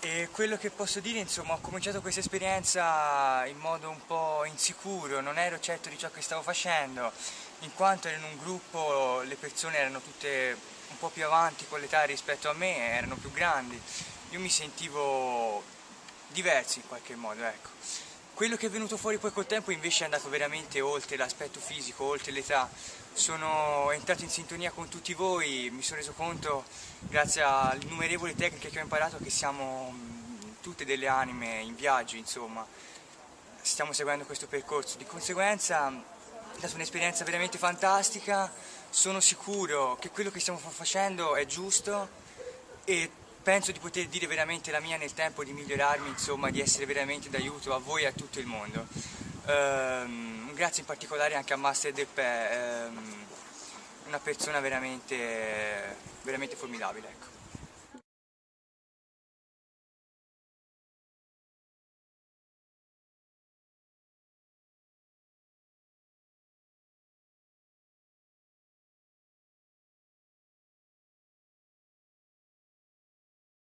E quello che posso dire, insomma, ho cominciato questa esperienza in modo un po' insicuro, non ero certo di ciò che stavo facendo, in quanto ero in un gruppo, le persone erano tutte un po' più avanti con l'età rispetto a me, erano più grandi, io mi sentivo diverso in qualche modo, ecco. Quello che è venuto fuori poi col tempo invece è andato veramente oltre l'aspetto fisico, oltre l'età. Sono entrato in sintonia con tutti voi, mi sono reso conto, grazie alle innumerevoli tecniche che ho imparato, che siamo tutte delle anime in viaggio, insomma. Stiamo seguendo questo percorso. Di conseguenza è stata un'esperienza veramente fantastica, sono sicuro che quello che stiamo facendo è giusto e penso di poter dire veramente la mia nel tempo di migliorarmi, insomma, di essere veramente d'aiuto a voi e a tutto il mondo. Um, grazie in particolare anche a Master Del Pè, um, una persona veramente, veramente formidabile. Ecco.